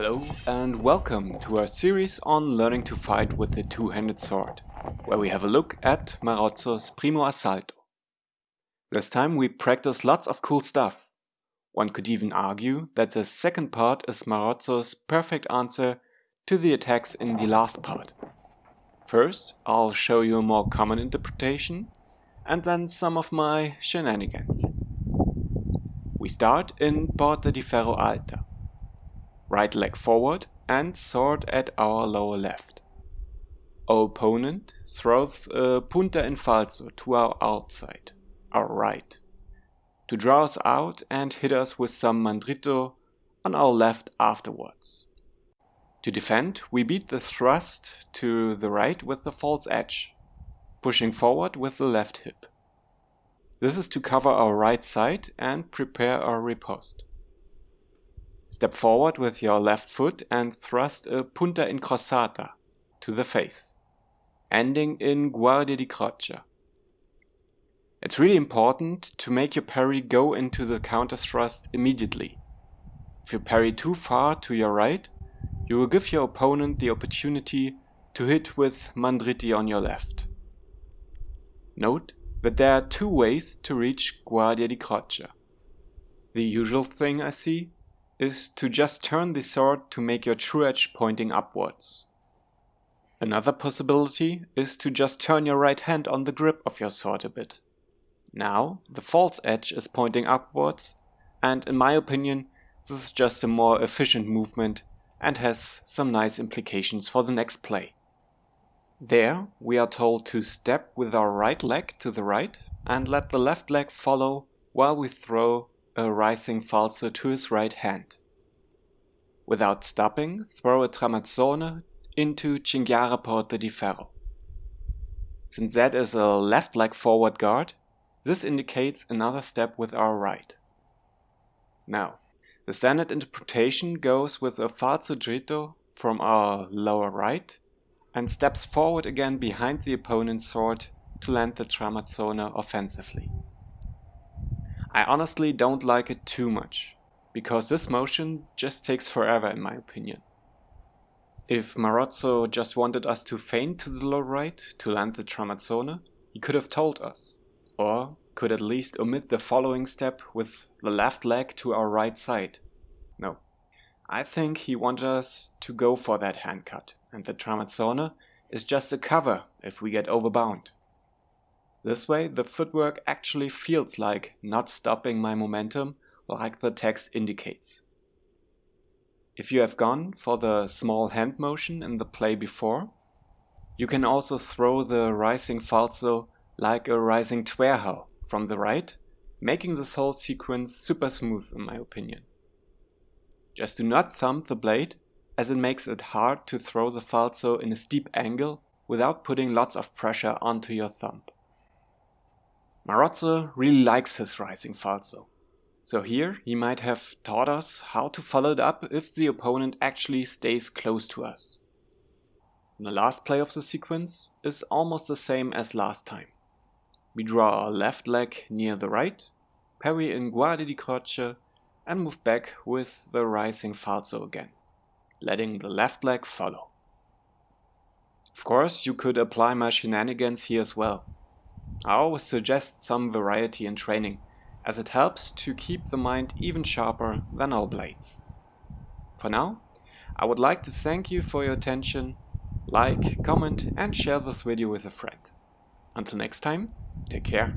Hello and welcome to our series on learning to fight with the two-handed sword, where we have a look at Marozzo's Primo Assalto. This time we practice lots of cool stuff. One could even argue that the second part is Marozzo's perfect answer to the attacks in the last part. First, I'll show you a more common interpretation, and then some of my shenanigans. We start in Porta di Ferro Alta right leg forward and sword at our lower left. Our opponent throws a punta in falso to our outside, our right, to draw us out and hit us with some mandrito on our left afterwards. To defend, we beat the thrust to the right with the false edge, pushing forward with the left hip. This is to cover our right side and prepare our riposte. Step forward with your left foot and thrust a punta incrociata to the face, ending in guardia di croce. It's really important to make your parry go into the counter thrust immediately. If you parry too far to your right, you will give your opponent the opportunity to hit with mandriti on your left. Note that there are two ways to reach guardia di croce. The usual thing I see is to just turn the sword to make your true edge pointing upwards. Another possibility is to just turn your right hand on the grip of your sword a bit. Now, the false edge is pointing upwards, and in my opinion, this is just a more efficient movement and has some nice implications for the next play. There, we are told to step with our right leg to the right and let the left leg follow while we throw a rising falso to his right hand. Without stopping, throw a tramazzone into Cinghiara Porta di Ferro. Since that is a left leg forward guard, this indicates another step with our right. Now, the standard interpretation goes with a falso dritto from our lower right and steps forward again behind the opponent's sword to land the tramazzone offensively. I honestly don't like it too much, because this motion just takes forever in my opinion. If Marozzo just wanted us to feint to the low right to land the Tramazzone, he could have told us, or could at least omit the following step with the left leg to our right side. No, I think he wanted us to go for that hand cut, and the Tramazzone is just a cover if we get overbound. This way the footwork actually feels like not stopping my momentum like the text indicates. If you have gone for the small hand motion in the play before, you can also throw the rising falso like a rising Zwerchhau from the right, making this whole sequence super smooth in my opinion. Just do not thump the blade as it makes it hard to throw the falso in a steep angle without putting lots of pressure onto your thumb. Marozzo really likes his rising falso. So here he might have taught us how to follow it up if the opponent actually stays close to us. The last play of the sequence is almost the same as last time. We draw our left leg near the right, parry in guardia di Croce and move back with the rising falso again, letting the left leg follow. Of course, you could apply my shenanigans here as well. I always suggest some variety in training, as it helps to keep the mind even sharper than all blades. For now, I would like to thank you for your attention, like, comment and share this video with a friend. Until next time, take care.